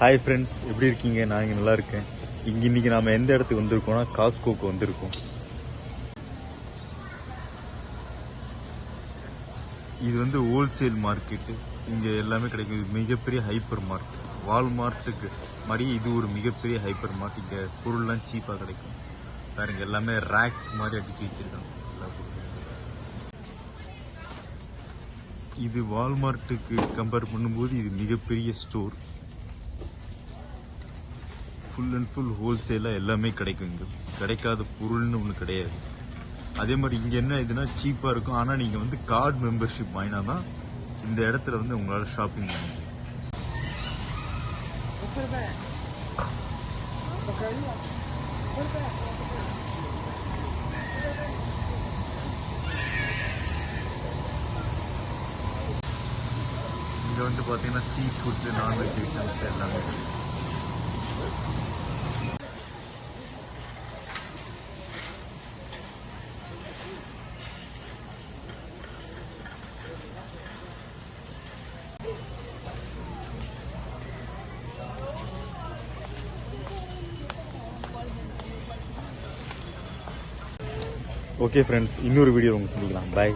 Hi friends எப்படி இருக்கீங்க? நான் இங்கே நல்லா இருக்கேன். இங்கே இன்னைக்கு நாம் எந்த இடத்துக்கு வந்திருக்கோம்னா காஸ்கோக்கு வந்திருக்கோம். இது வந்து ஹோல்சேல் மார்க்கெட்டு இங்கே எல்லாமே கிடைக்கும். இது மிகப்பெரிய ஹைப்பர் மார்க்கெட் வால்மார்ட்டுக்கு மாதிரி இது ஒரு மிகப்பெரிய ஹைப்பர் மார்ட் இங்கே பொருள்லாம் சீப்பாக கிடைக்கும். பாருங்க எல்லாமே ரேக்ஸ் மாதிரி அடுக்கி வச்சிருக்காங்க. எல்லா இது வால்மார்ட்டுக்கு கம்பேர் பண்ணும்போது இது மிகப்பெரிய ஸ்டோர் ஃபுல் அண்ட் ஃபுல் ஹோல்சேலாக எல்லாமே கிடைக்கும் இங்கே. கிடைக்காத பொருள்னு ஒன்று கிடையாது. அதே மாதிரி இங்கே என்ன இதுனா சீப்பாக இருக்கும். ஆனால் நீங்கள் வந்து கார்டு மெம்பர்ஷிப் வாங்கினா தான் இந்த இடத்துல வந்து உங்களால் ஷாப்பிங் பண்ண முடியும். இங்கே வந்து பார்த்தீங்கன்னா சீ ஃபுட்ஸு நான்வெஜ் ஐட்டம்ஸ் எல்லாமே கிடைக்கும். ஓகே ஃப்ரெண்ட்ஸ் இன்னொரு வீடியோ உங்க சந்திக்கலாம் பாய்